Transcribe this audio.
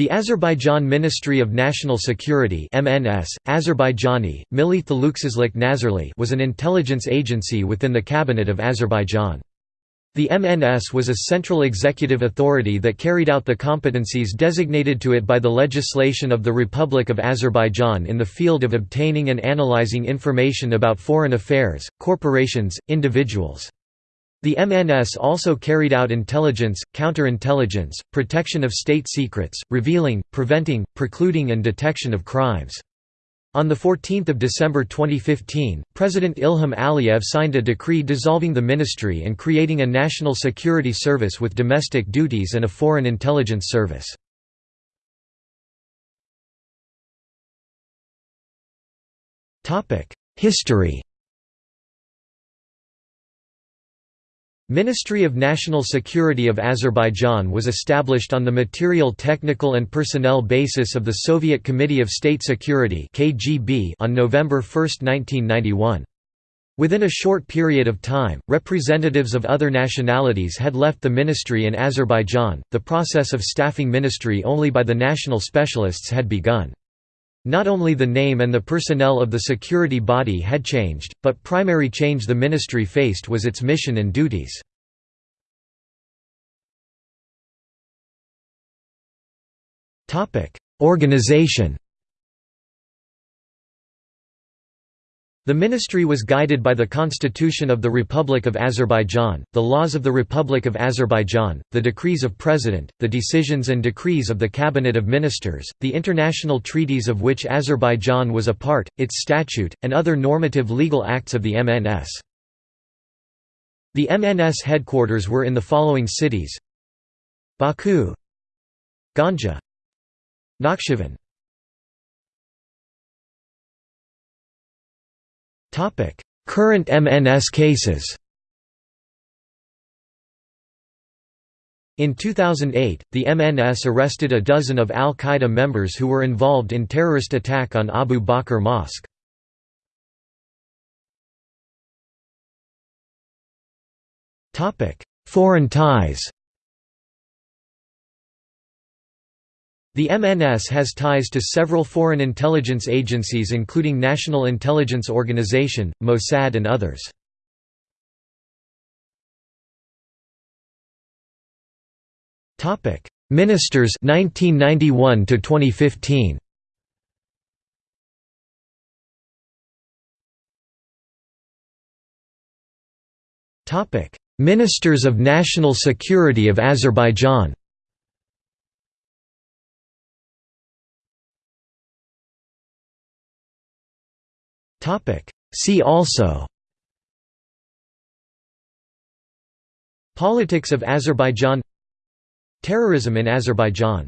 The Azerbaijan Ministry of National Security (MNS), Azerbaijani, Milli Thaluksizlik Nazirli was an intelligence agency within the Cabinet of Azerbaijan. The MNS was a central executive authority that carried out the competencies designated to it by the legislation of the Republic of Azerbaijan in the field of obtaining and analyzing information about foreign affairs, corporations, individuals. The MNS also carried out intelligence, counterintelligence, protection of state secrets, revealing, preventing, precluding and detection of crimes. On 14 December 2015, President Ilham Aliyev signed a decree dissolving the ministry and creating a national security service with domestic duties and a foreign intelligence service. History Ministry of National Security of Azerbaijan was established on the material technical and personnel basis of the Soviet Committee of State Security on November 1, 1991. Within a short period of time, representatives of other nationalities had left the ministry in Azerbaijan. The process of staffing ministry only by the national specialists had begun. Not only the name and the personnel of the security body had changed, but primary change the ministry faced was its mission and duties. Organization The ministry was guided by the Constitution of the Republic of Azerbaijan, the laws of the Republic of Azerbaijan, the decrees of President, the decisions and decrees of the Cabinet of Ministers, the international treaties of which Azerbaijan was a part, its statute, and other normative legal acts of the MNS. The MNS headquarters were in the following cities Baku Ganja Nakhchivan Current MNS cases. In 2008, the MNS arrested a dozen of al-Qaeda members who were involved in terrorist attack on Abu Bakr Mosque. Foreign ties The MNS has ties to several foreign intelligence agencies including National Intelligence Organization, Mossad and others. Ministers 1991 to 2015 Ministers of National Security of Azerbaijan See also. Politics of Azerbaijan. Terrorism in Azerbaijan